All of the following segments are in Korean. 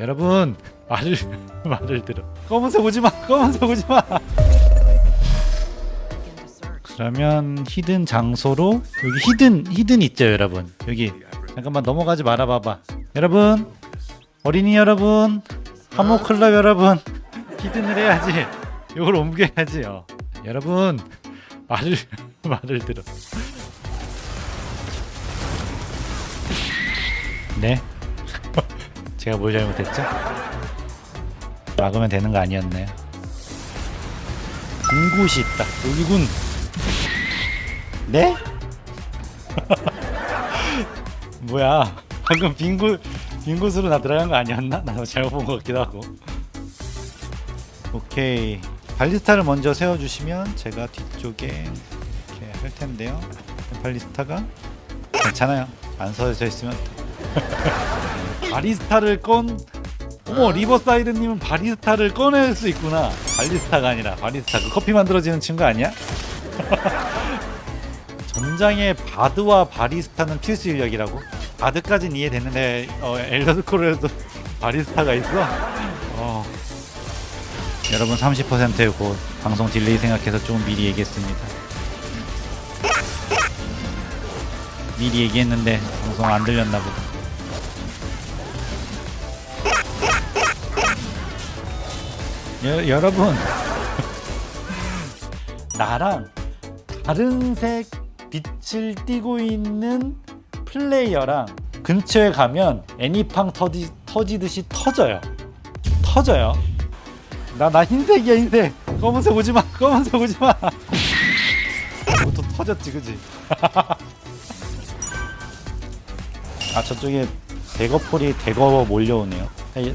여러분 말을 말을 들어. 검은색 오지마 검은색 오지마. 그러면 히든 장소로 여기 히든 히든 있죠 여러분. 여기. 잠깐만 넘어가지 말아 봐봐. 여러분 어린이 여러분 하모클럽 여러분 히든을 해야지. 이걸 옮겨야지 요 여러분 말을 말을 들어. 네 제가 뭘 잘못했죠? 막으면 되는 거 아니었나요? 빈 곳이 있다 여기군 네? 뭐야 방금 빈 곳, 빈 곳으로 나 들어간 거 아니었나? 나도 잘못 본 것 같기도 하고 오케이 발리스타를 먼저 세워주시면 제가 뒤쪽에 이렇게 할 텐데요 ballista가 괜찮아요 안 서져 있으면 바리스타를 건 어머 리버사이드님은 바리스타를 꺼낼 수 있구나 ballista가 아니라 바리스타 그 커피 만들어지는 친구 아니야? 전장에 bard와 바리스타는 필수 인력이라고? bard까진 이해됐는데 어, 엘더스크롤에도 바리스타가 있어? 어. 여러분 30%고 방송 delay 생각해서 좀 미리 얘기했습니다 미리 얘기했는데 방송 안 들렸나 보다 여, 여러분. 나랑 다른 색 빛을 띠고 있는 플레이어랑 근처에 가면 애니팡 터지, 터지듯이 터져요. 터져요. 나 나 흰색이야 흰색. 검은색 오지마 검은색 오지마. 또 터졌지 그지? 아 저쪽에 대거폴이 대거 몰려오네요.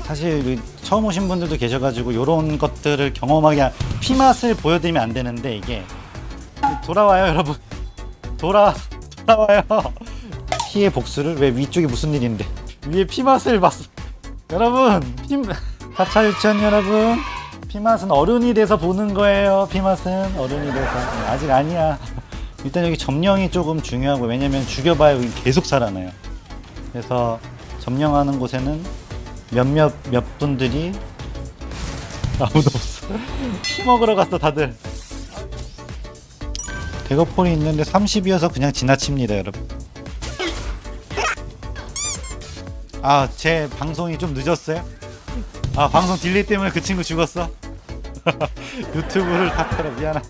사실 그 처음 오신 분들도 계셔가지고 이런 것들을 경험하게 피맛을 보여드리면 안 되는데 이게 돌아와요 여러분. 돌아 돌아와요. 피의 복수를 왜 위쪽이 무슨 일인데? 위에 피맛을 봤어 여러분 피 사차 유치원 여러분. 피맛은 어른이 돼서 보는 거예요 피맛은. 어른이 돼서. 아직 아니야. 일단 여기 점령이 조금 중요하고 왜냐면 죽여봐야 계속 살아나요. 그래서 점령하는 곳에는 몇몇 몇 분들이 아무도 없어 피 먹으러 갔어 다들 대거폴이 있는데 30이어서 그냥 지나칩니다 여러분 아 제 방송이 좀 늦었어요? 아 방송 딜레이 때문에 그 친구 죽었어? 유튜브를 탓해라 미안하다